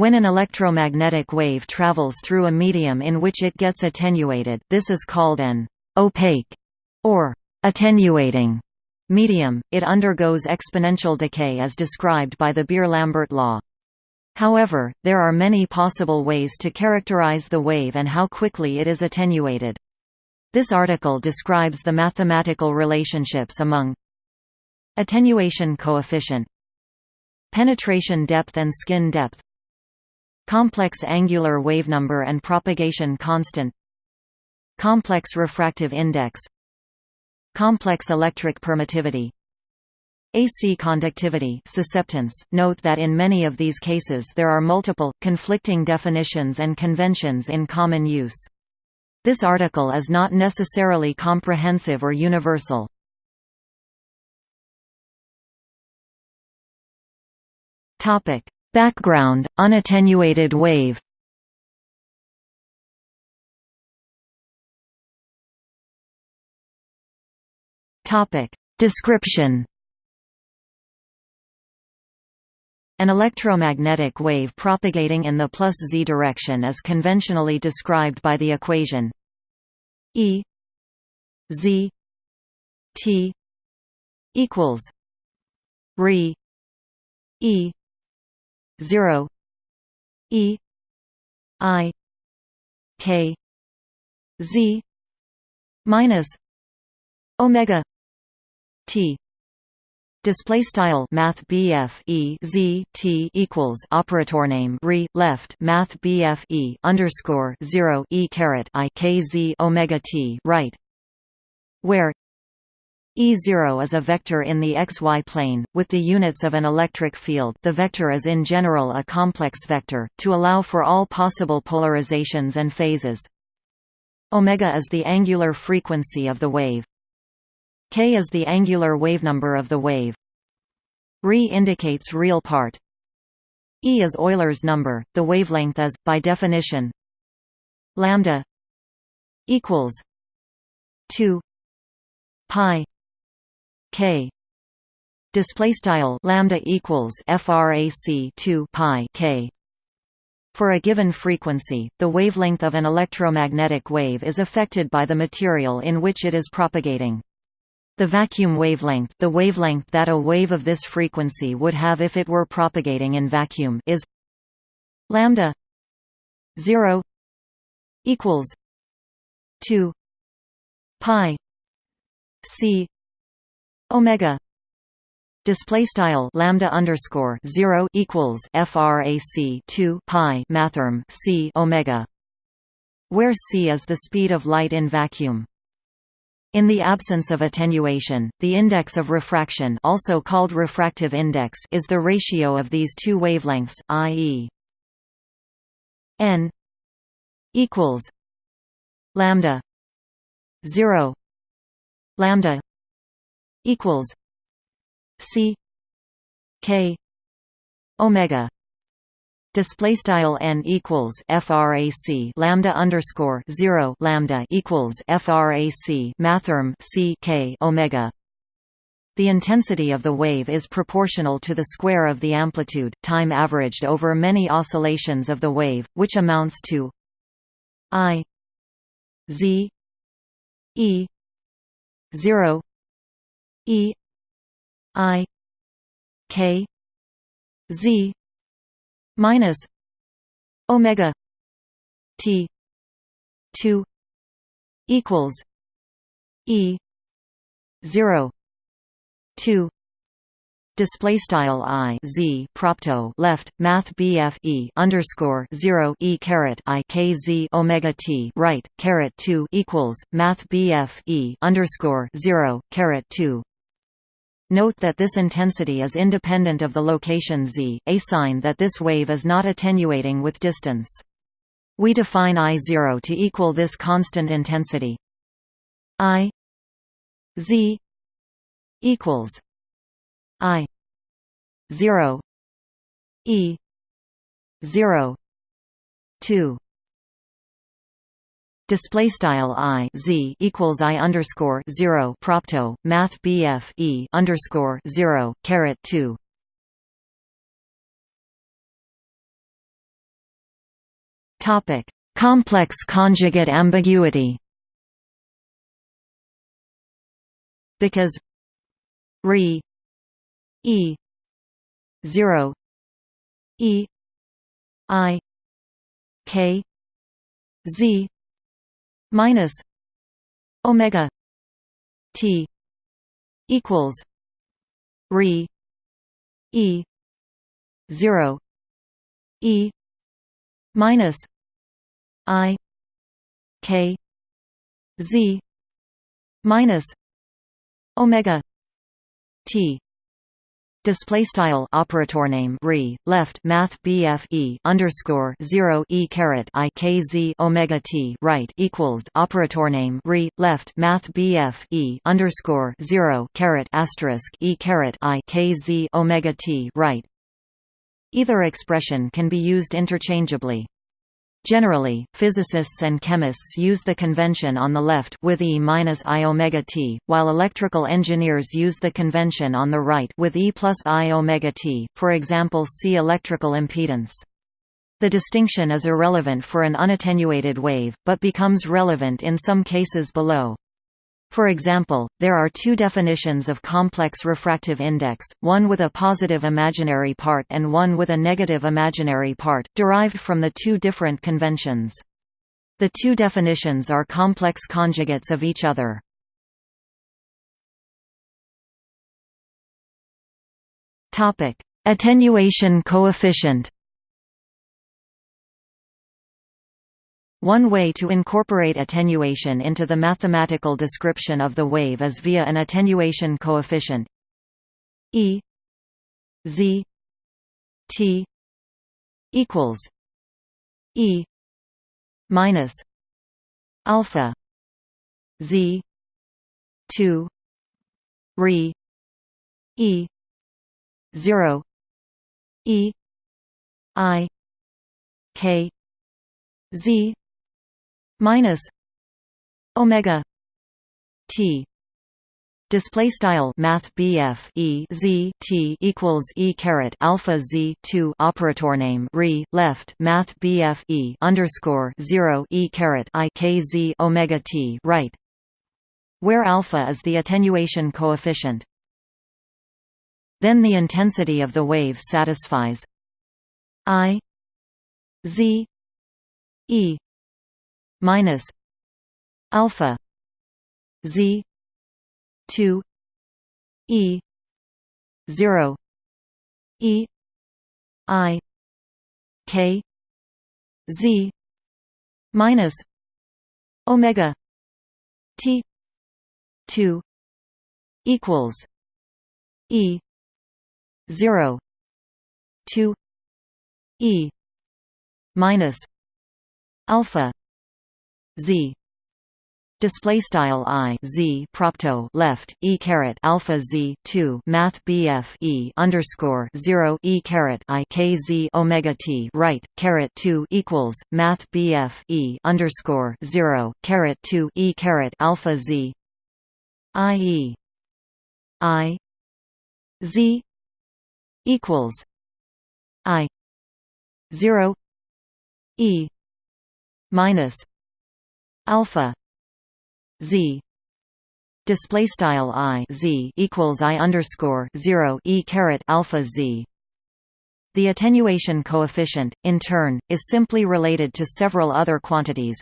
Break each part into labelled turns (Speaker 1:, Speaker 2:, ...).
Speaker 1: When an electromagnetic wave travels through a medium in which it gets attenuated, this is called an opaque or attenuating medium, it undergoes exponential decay as described by the Beer-Lambert law. However, there are many possible ways to characterize the wave and how quickly it is attenuated. This article describes the mathematical relationships among attenuation coefficient, penetration depth and skin depth, complex angular wavenumber and propagation constant, complex refractive index, complex electric permittivity, AC conductivity susceptance. Note that in many of these cases there are multiple, conflicting definitions and conventions in common use. This article is not necessarily comprehensive or universal. Background, unattenuated wave. Description. An electromagnetic wave propagating in the plus z direction is conventionally described by the equation E z t equals re E zero E I K Z minus Omega T. Display style Math BF E Z T equals operator name re left Math BF E underscore zero E caret I K Z Omega T right. Where E0 is a vector in the xy plane, with the units of an electric field the vector is in general a complex vector, to allow for all possible polarizations and phases. Omega is the angular frequency of the wave. K is the angular wavenumber of the wave. Re indicates real part. E is Euler's number. The wavelength is, by definition, lambda equals 2 pi k display style lambda equals frac 2 pi k for a given frequency, the wavelength of an electromagnetic wave is affected by the material in which it is propagating. The vacuum wavelength the wavelength that a wave of this frequency would have if it were propagating in vacuum is lambda 0 equals 2 pi c omega display style lambda underscore 0 equals frac 2 pi mathrm c omega where c is the speed of light in vacuum in the absence of attenuation, the index of refraction also called refractive index is the ratio of these two wavelengths, i.e. n equals lambda 0 lambda equals c k omega. Display style n equals frac lambda underscore 0 lambda equals frac mathrm c k omega. The intensity of the wave is proportional to the square of the amplitude time averaged over many oscillations of the wave which amounts to i z e 0 e i k z minus omega t 2 equals e 0 2 display style i z propto left math bf e underscore 0 e caret i k z omega t right caret 2 equals math bf e underscore 0 caret 2 Note that this intensity is independent of the location z, a sign that this wave is not attenuating with distance. We define I0 to equal this constant intensity. I z equals I 0 E 0 2 display style i z equals i underscore zero propto math bf e underscore zero caret two Topic: Complex conjugate ambiguity. Because re e 0 e i k z minus omega t equals re e 0 e minus i k z minus omega t Display style operator name re left math BF e underscore zero e caret i k z omega t right equals operator name re left math BF e underscore zero caret asterisk e caret i k z omega t right. Either expression can be used interchangeably. Generally, physicists and chemists use the convention on the left with E minus I omega t, while electrical engineers use the convention on the right with E plus I omega t. For example, see electrical impedance. The distinction is irrelevant for an unattenuated wave, but becomes relevant in some cases below. For example, there are two definitions of complex refractive index, one with a positive imaginary part and one with a negative imaginary part, derived from the two different conventions. The two definitions are complex conjugates of each other. Attenuation coefficient One way to incorporate attenuation into the mathematical description of the wave is via an attenuation coefficient E Z T equals E minus alpha Z two re E zero E I K Z minus omega t. Display style math BF e z t equals e caret alpha z 2 operator name re left math BF e underscore 0 e caret i k z omega t right where alpha is the attenuation coefficient. Then the intensity of the wave satisfies i z e minus alpha z 2 e 0 e i k z minus omega t 2 equals e 0 2 e minus alpha z. Display style i z propto left e caret alpha z 2 math bf e underscore 0 e caret i k z omega t right caret 2 equals math bf e underscore 0 caret 2 e caret alpha z. I e. I. Z. equals i 0 e minus alpha z display style i z equals i underscore 0 e caret alpha z the attenuation coefficient, in turn, is simply related to several other quantities.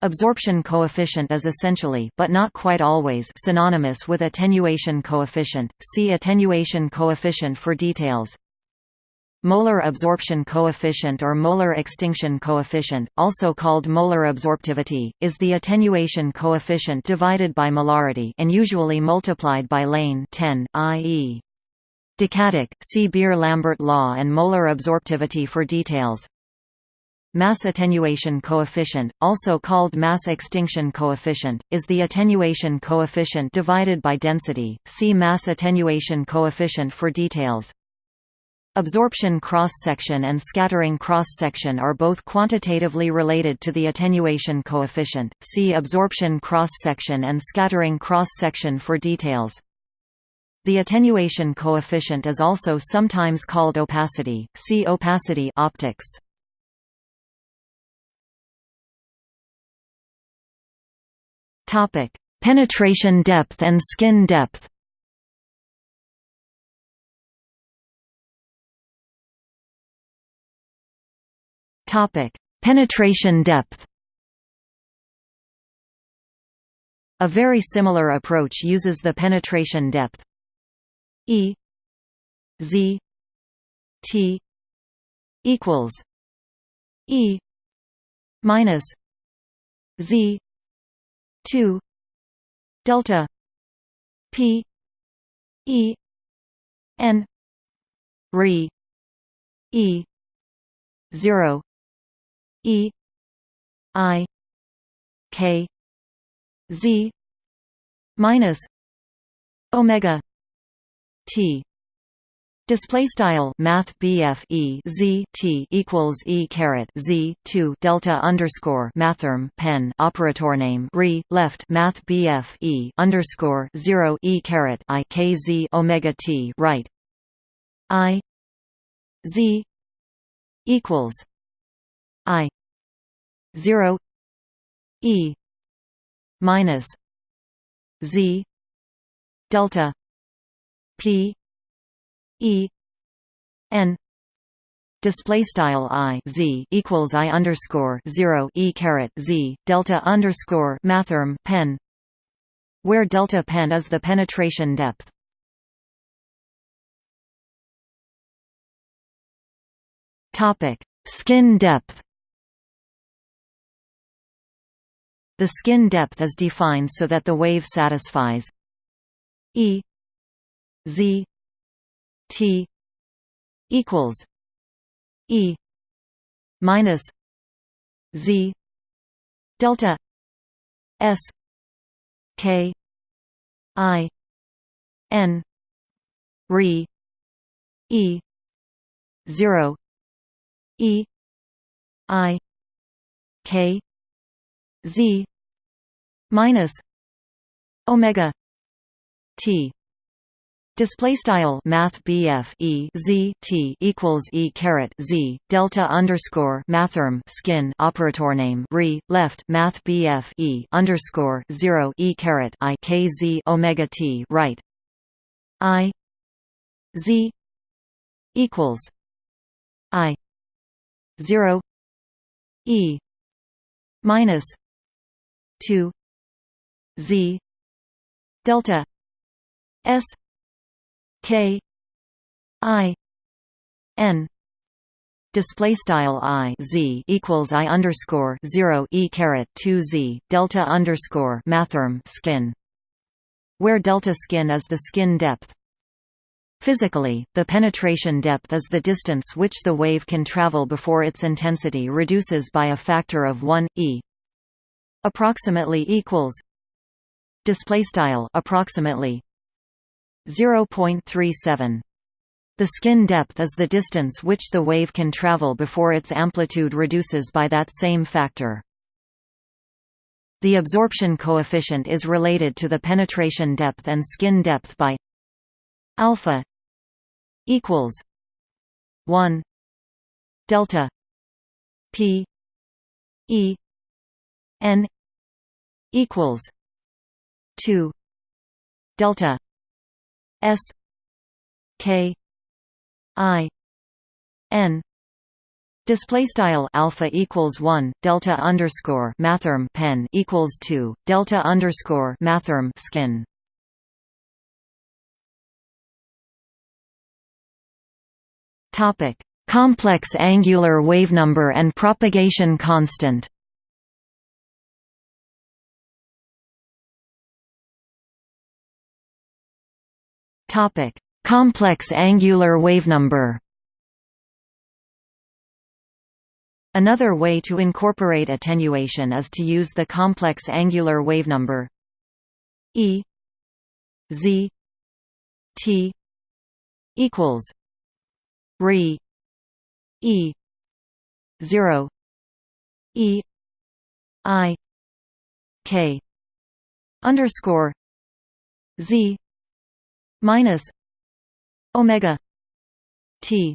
Speaker 1: Absorption coefficient is essentially but not quite always synonymous with attenuation coefficient. See attenuation coefficient for details. Molar absorption coefficient or molar extinction coefficient, also called molar absorptivity, is the attenuation coefficient divided by molarity and usually multiplied by lane 10, i.e. Decadic, see Beer-Lambert law and molar absorptivity for details. Mass attenuation coefficient, also called mass extinction coefficient, is the attenuation coefficient divided by density. See mass attenuation coefficient for details. Absorption cross-section and scattering cross-section are both quantitatively related to the attenuation coefficient. See absorption cross-section and scattering cross-section for details. The attenuation coefficient is also sometimes called opacity. See opacity optics. Topic: Penetration depth and skin depth. Topic: Penetration depth. A very similar approach uses the penetration depth E Z T equals E minus Z two delta P E N re E zero E I K Z minus Omega T. Display style Math BF E Z T equals E caret Z two Delta underscore Mathrm pen operator name re left Math BF E underscore zero E caret I K Z Omega T right. I Z equals I zero E minus Z delta P E N display style i z equals i underscore zero e caret z delta underscore mathrm pen, where delta pen is the penetration depth. Topic: Skin depth. The skin depth is defined so that the wave satisfies. E Z T equals E minus Z delta S K I N re E zero E I K Z minus Omega T. Display style Math BF E Z T equals E caret Z Delta underscore Mathrm skin operator name re left Math BF E underscore zero E caret I K Z Omega T right. I Z equals I zero E minus two Z delta S K I N. Display style i z equals i underscore zero e caret two z delta underscore mathrm skin, where delta skin is the skin depth. Physically, the penetration depth is the distance which the wave can travel before its intensity reduces by a factor of 1 e approximately equals display style approximately 0.37 the skin depth is the distance which the wave can travel before its amplitude reduces by that same factor. The absorption coefficient is related to the penetration depth and skin depth by alpha equals 1 delta p e n equals 2 delta s k i n Display style alpha equals one delta underscore mathrm pen equals two delta underscore mathrm skin. Topic: Complex angular wavenumber and propagation constant. Topic: Complex angular wavenumber. Another way to incorporate attenuation is to use the complex angular wavenumber E Z T equals re E zero E I K underscore Z minus omega t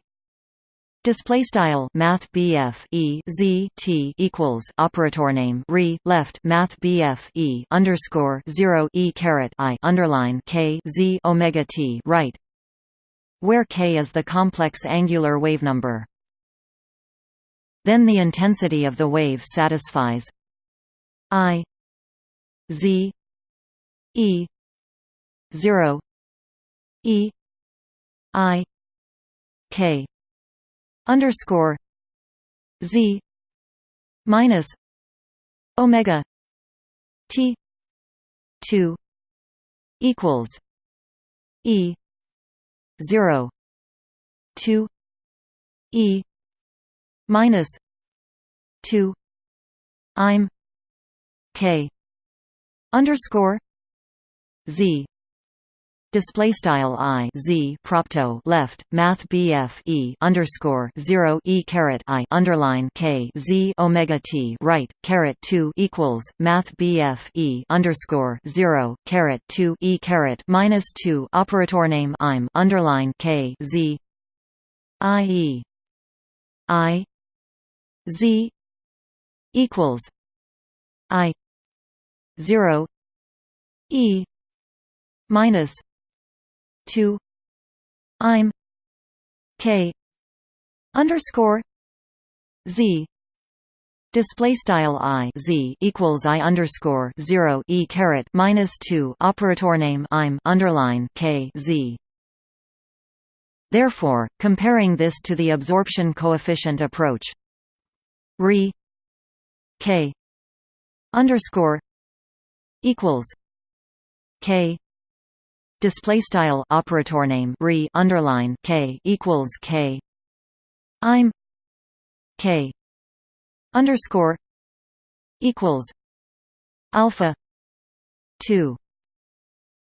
Speaker 1: Display style Math BF E Z T equals operator name re left Math BF E underscore zero E caret I underline K Z Omega T right where K is the complex angular wave number. Then the intensity of the wave satisfies I Z E zero E I K underscore Z minus Omega T two equals E zero two E minus two I'm K underscore Z display style i z propto left math bf e underscore 0 e caret i underline k z omega t right caret 2 equals math bf e underscore 0 caret 2 e caret minus 2 operator name i'm underline k z i e i z equals i 0 e minus 2 I'm K underscore Z Display style i z equals i underscore zero e caret minus two operator name I'm underline k z. Therefore, comparing this to the absorption coefficient approach, re k underscore equals k display style operator name re underline k equals k i'm k underscore equals alpha 2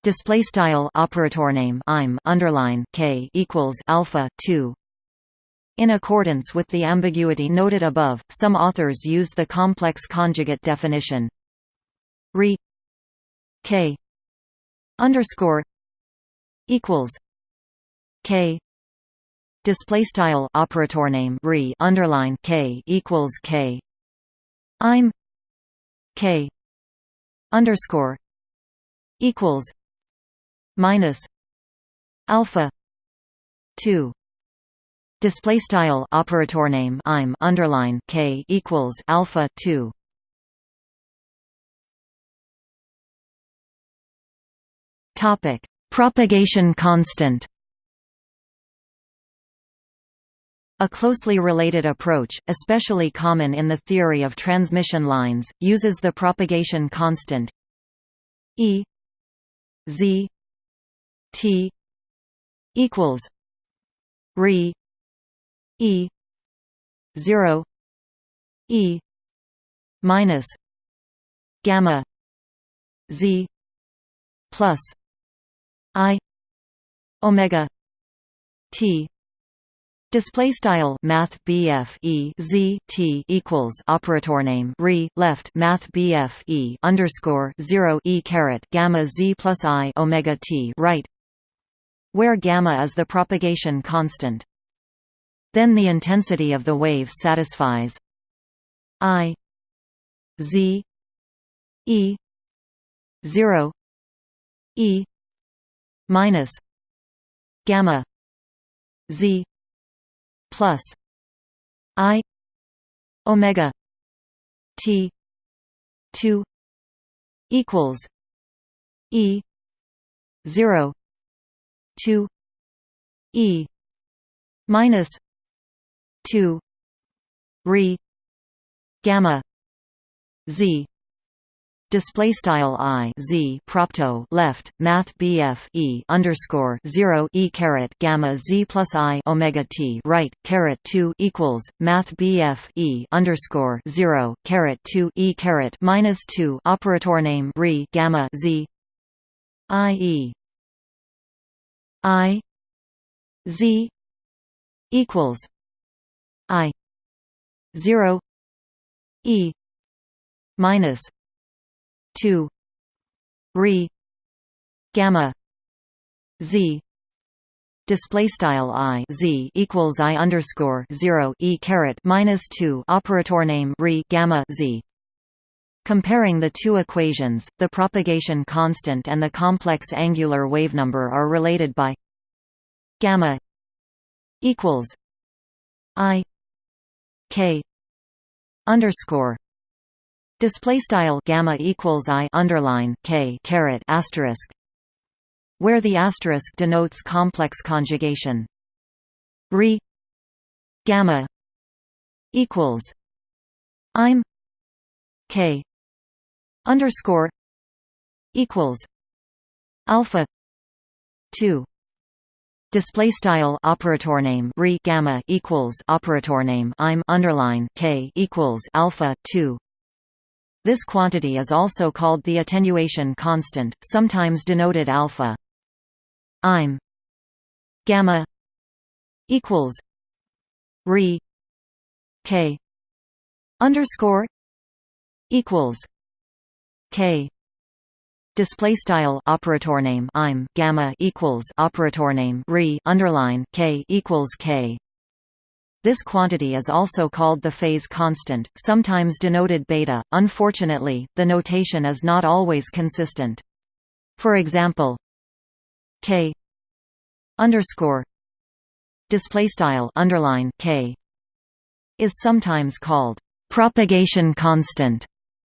Speaker 1: display style operator name i'm underline k equals alpha 2 in accordance with the ambiguity noted above some authors use the complex conjugate definition re k underscore equals K. Display style operator name re underline K equals K. I'm K underscore equals minus alpha 2 display style operator name I'm underline K equals alpha 2 topic Propagation constant. A closely related approach, especially common in the theory of transmission lines, uses the propagation constant E z t equals re E 0 E minus gamma z plus I omega T Display style Math BF E Z T equals operator name re left Math BF E underscore zero E caret gamma Z plus I Omega T right where gamma is the propagation constant. Then the intensity of the wave satisfies I Z E zero E minus gamma z plus i omega t 2 equals e 0 2 e minus 2 re gamma z display style i z propto left math bf e underscore zero e caret gamma z plus i omega t right caret two equals math bf e underscore zero caret two e caret minus two operator name re gamma z i e i z equals i zero e minus 2 re gamma z display style i z equals i underscore zero e caret minus two operator name re gamma z. Comparing the two equations, the propagation constant and the complex angular wavenumber are related by gamma equals i k underscore display style gamma equals i underline k caret asterisk where the asterisk denotes complex conjugation. Re gamma equals I'm k underscore equals alpha two display style operator name re gamma equals operator name I'm underline k equals alpha 2 this quantity is also called the attenuation constant sometimes denoted alpha. I'm gamma equals re k underscore equals k. Display style operator name I'm gamma equals operator name re underline k equals k this quantity is also called the phase constant, sometimes denoted beta. Unfortunately, the notation is not always consistent. For example, k underscore display style underline k is sometimes called propagation constant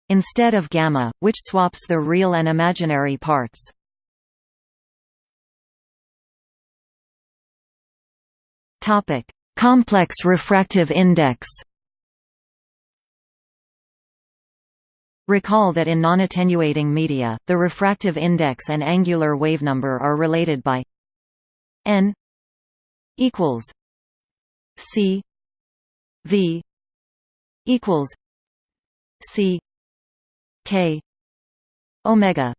Speaker 1: instead of gamma, which swaps the real and imaginary parts. Topic: Complex refractive index. Recall that in non-attenuating media, the refractive index and angular wavenumber are related by n equals c v equals c k omega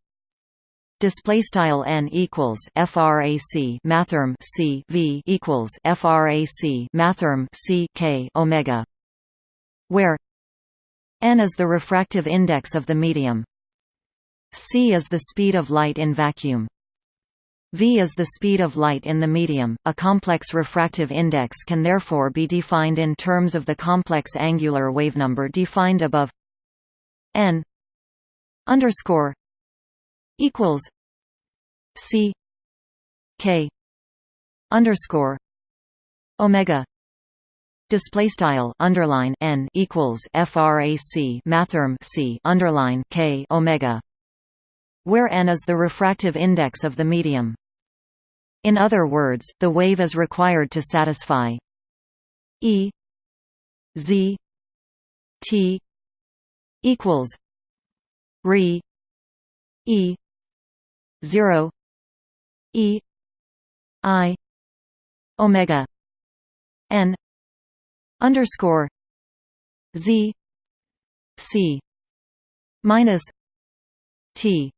Speaker 1: display style n equals frac mathrm c v equals frac mathrm c k omega where n is the refractive index of the medium. c is the speed of light in vacuum. v is the speed of light in the medium. A complex refractive index can therefore be defined in terms of the complex angular wavenumber defined above n underscore equals c k underscore omega display style underline n equals frac mathrm c underline k omega where n is the refractive index of the medium. In other words the wave is required to satisfy e z t equals re e 0 e i omega n underscore z c minus t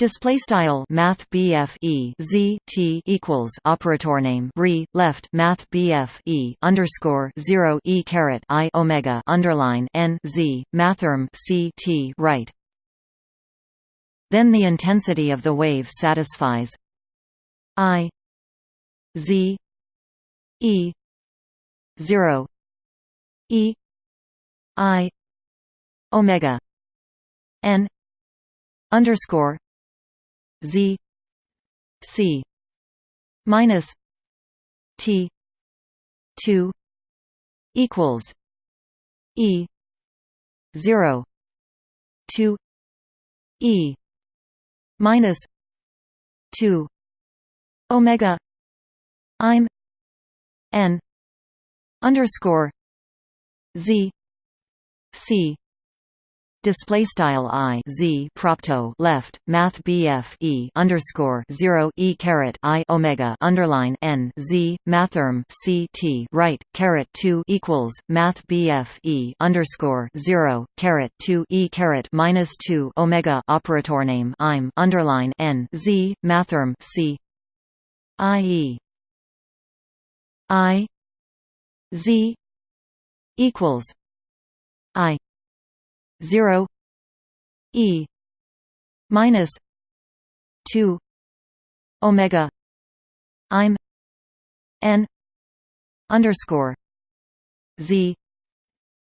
Speaker 1: Display style Math BF E Z T equals operator name re left Math BF E underscore zero E caret I Omega underline N Z Mathrm C T right. Then the intensity of the wave satisfies I Z E 0 e i omega n underscore z c minus t 2 equals e 0 2 e minus 2 omega i'm n underscore z c display style i z propto left math bf e underscore 0 e caret i omega underline n z mathrm c t right caret 2 equals math bf e underscore 0 caret 2 e caret minus 2 omega operator name i'm underline n z mathrm c i e i Z equals I zero E minus two Omega I'm n underscore z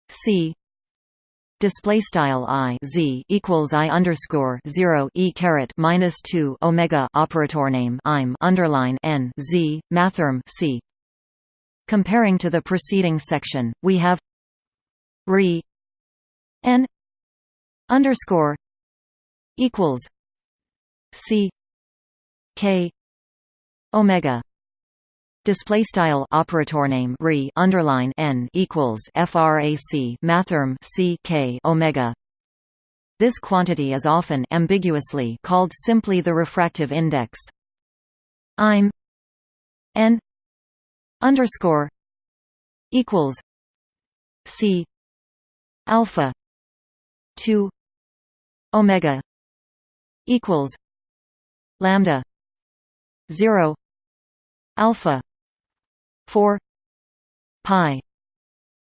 Speaker 1: c display style i z equals i underscore zero e caret minus two omega operator name im underline n z mathrm c. Comparing to the preceding section, we have re n underscore equals c k omega. Display style operator name re underline n equals frac mathrm c k omega. This quantity is often ambiguously called simply the refractive index. Im n underscore equals c alpha 2 omega equals lambda 0 alpha 4 pi.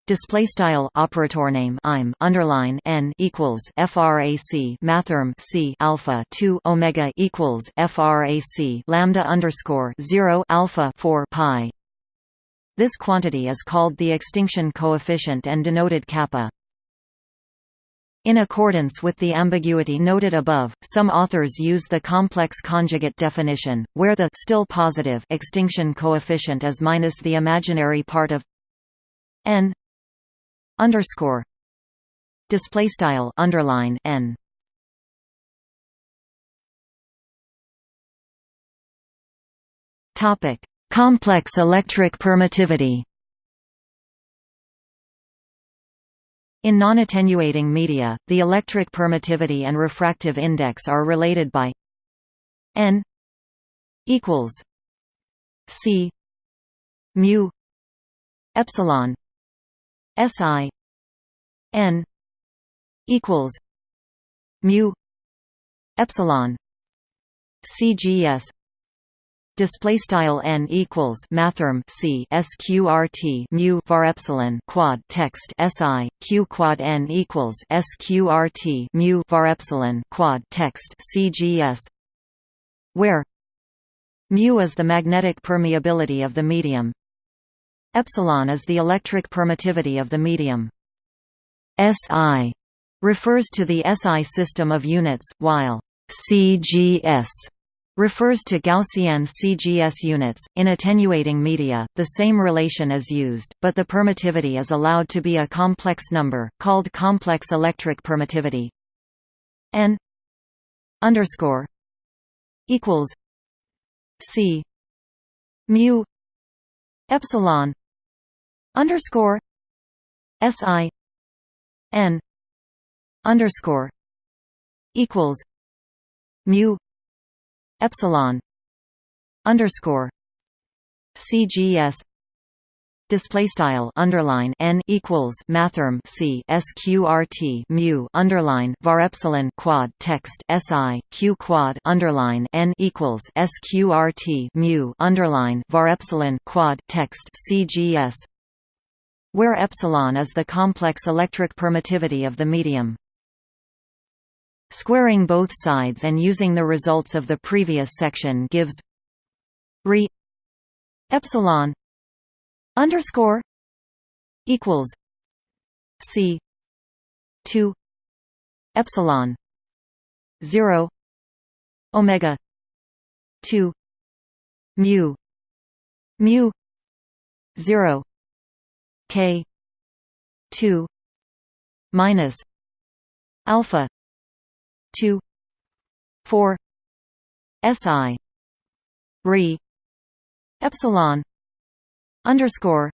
Speaker 1: Display style operator name im underline n equals frac mathrm c alpha 2 omega equals frac lambda underscore 0 alpha 4 pi. This quantity is called the extinction coefficient and denoted kappa in accordance with the ambiguity noted above, some authors use the complex conjugate definition, where the still positive extinction coefficient is minus the imaginary part of n underscore display style underline n. Topic: Complex electric permittivity. In non-attenuating media, the electric permittivity and refractive index are related by n equals c mu epsilon si n equals mu epsilon cgs display style n equals mathrm c sqrt mu var epsilon quad text si q quad n equals sqrt mu var epsilon quad text cgs where mu is the magnetic permeability of the medium epsilon is the electric permittivity of the medium. Si refers to the SI system of units while CGS refers to Gaussian CGS units. In attenuating media, the same relation is used, but the permittivity is allowed to be a complex number, called complex electric permittivity. N underscore equals C mu epsilon underscore SI N underscore equals mu epsilon underscore CGS display style underline n equals mathrm c sqrt mu underline var epsilon quad text si q quad underline n equals sqrt mu underline var epsilon quad text cgs where epsilon is the complex electric permittivity of the medium Squaring both sides and using the results of the previous section gives re epsilon underscore equals c 2 epsilon 0 omega 2 mu mu 0 k 2 minus alpha 2 4 si re epsilon underscore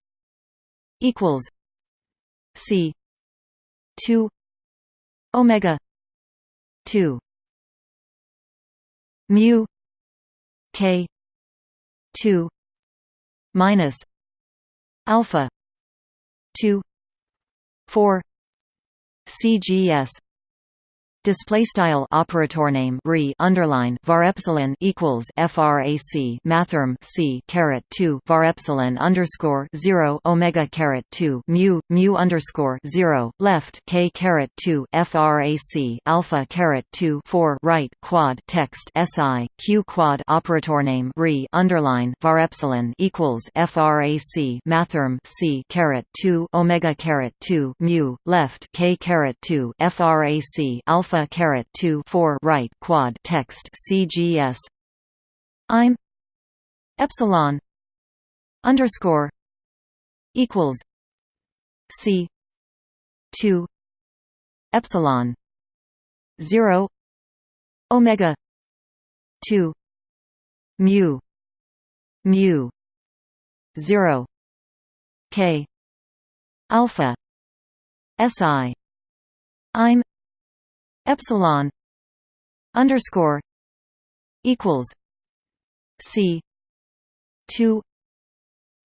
Speaker 1: equals c 2 omega 2 mu k 2 minus alpha 2 4 cgs Display style operator name re underline var epsilon equals frac mathrm c caret two var epsilon underscore zero omega caret two mu mu underscore zero left k caret two frac alpha caret two four right quad text si q quad operator name re underline var epsilon equals frac mathrm c caret two omega caret two mu left k caret two frac alpha alpha caret 2 4 right quad text CGS I'm epsilon underscore equals C 2 epsilon 0 omega 2 mu mu 0 k alpha si I'm epsilon underscore equals c 2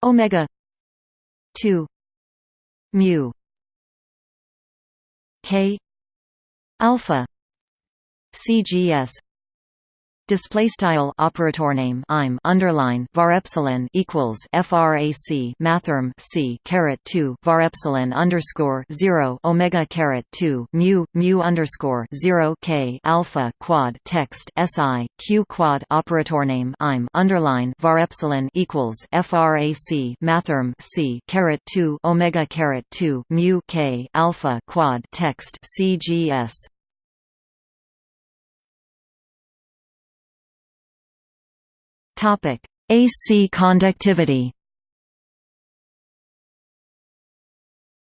Speaker 1: omega 2 mu k alpha cgs display style operator name I'm underline var epsilon equals frac mathrm c caret 2 var epsilon underscore 0 omega caret 2 mu mu underscore 0 k alpha quad text si q quad operator name I'm underline var epsilon equals frac mathrm c caret 2 omega caret 2 mu k alpha quad text cgs Topic: AC conductivity.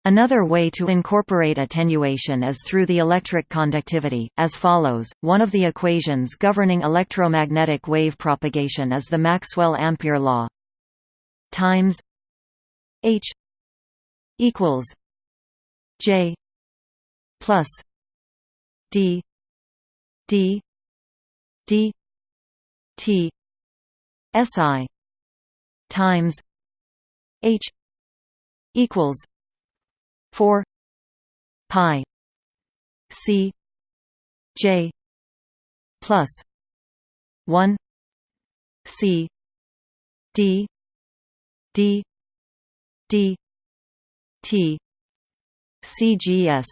Speaker 1: Another way to incorporate attenuation is through the electric conductivity, as follows. One of the equations governing electromagnetic wave propagation is the Maxwell-Ampere law. Times H equals J plus D D D T SI times H equals four pi C J plus one C D D D T CGS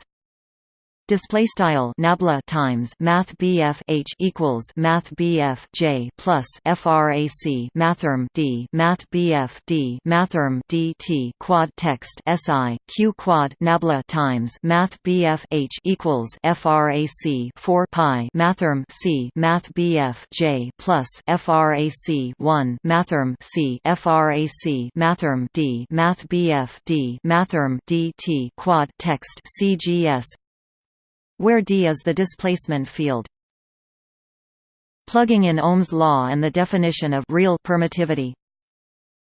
Speaker 1: display style nabla times math BF H equals math BF J plus frac mathrm D math BF D mathrm D T quad text SI Q quad nabla times math BF H equals frac 4 pi mathrm C math BF J plus frac 1 mathrm C frac mathrm D math BF D mathrm D T quad text CGS where D is the displacement field. Plugging in Ohm's law and the definition of real permittivity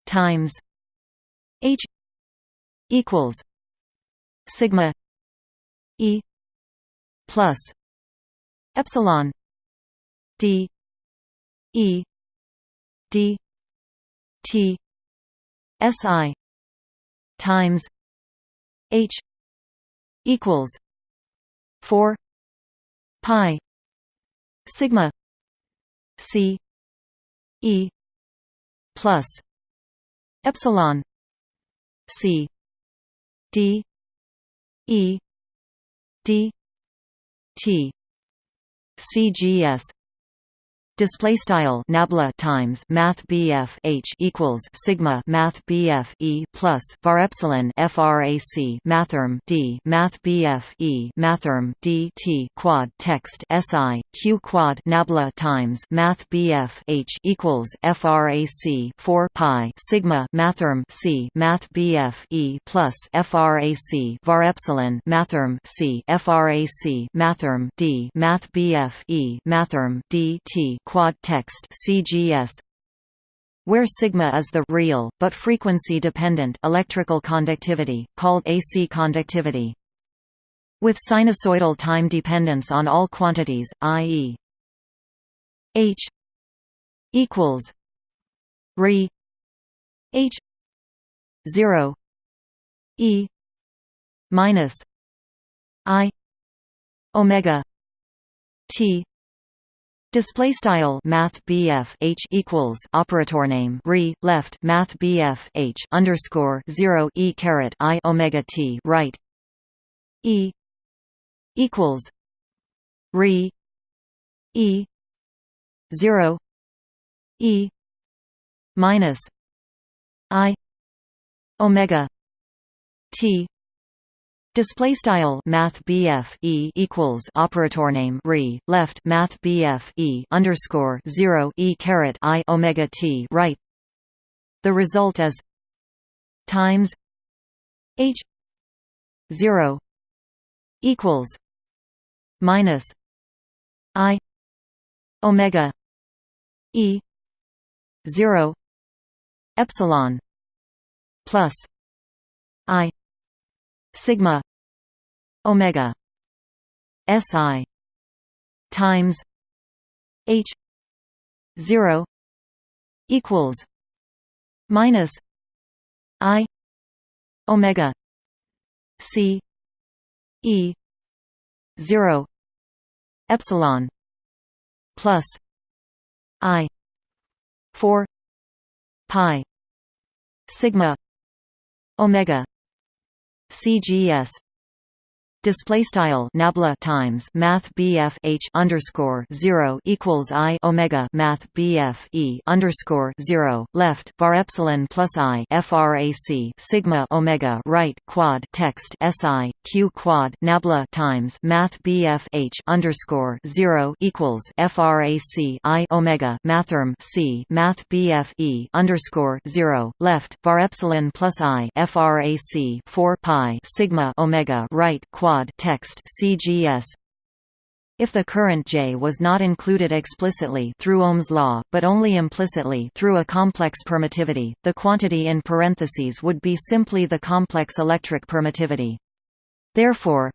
Speaker 1: times H equals sigma E plus epsilon D E D T SI times H equals 4 pi sigma c e plus epsilon c d e d t cgs display style nabla times math BF H equals sigma math BF E plus var epsilon frac mathrm D math BF E mathrm D T quad text SI Q quad nabla times math BF H equals frac 4 pi sigma mathrm C math BF E plus frac var epsilon mathrm C frac mathrm D math BF E mathrm D T quad text CGS where sigma is the real but frequency dependent electrical conductivity called AC conductivity with sinusoidal time dependence on all quantities i.e. h equals re h 0 e minus i omega T Display style Math BF H equals operator name re left Math BF H underscore zero E caret I Omega T right. E equals re E zero E minus I Omega T Display style Math BF E equals operator name re left Math BF E underscore zero E caret I Omega T right. The result is times H zero equals minus I Omega E zero epsilon plus I sigma omega si times h 0 equals minus i omega c e 0 epsilon plus i 4 pi sigma omega CGS display style nabla times math BF H underscore 0 equals I Omega math BF E underscore 0 left var epsilon plus I frac sigma Omega right quad text SI Q quad nabla times math BF H underscore 0 equals frac I Omega mathrm C math BF E underscore 0 left var epsilon plus I frac 4 pi sigma Omega right quad text CGS if the current J was not included explicitly through Ohm's law, but only implicitly through a complex permittivity, the quantity in parentheses would be simply the complex electric permittivity. Therefore,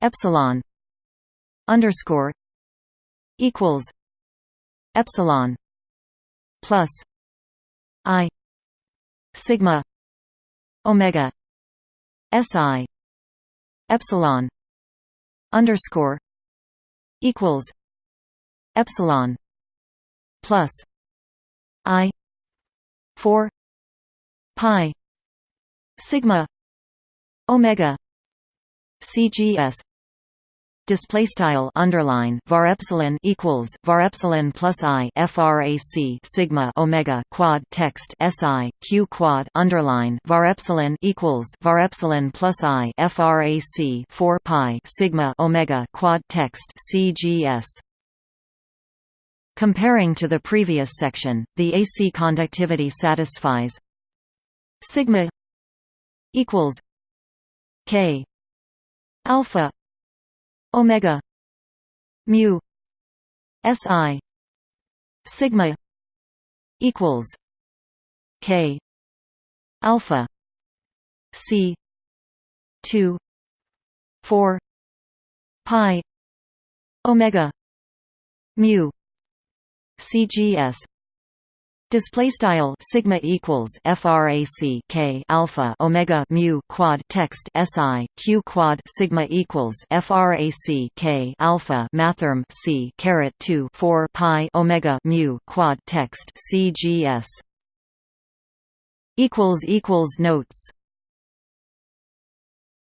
Speaker 1: epsilon underscore equals epsilon plus i sigma omega si epsilon underscore equals epsilon plus i 4 pi sigma omega cgs display style underline var epsilon equals var epsilon plus i frac sigma omega quad text si q quad underline var epsilon equals var epsilon plus i frac 4 pi sigma omega quad text cgs Comparing to the previous section, the AC conductivity satisfies sigma equals k alpha. Omega. Mu. Si. Sigma equals k. Alpha. C. 2 4 pi. Omega. Mu. Cgs Display style sigma equals frac k alpha omega mu quad text si q quad sigma equals frac k alpha mathrm c caret 2 4 pi omega mu quad text cgs equals equals notes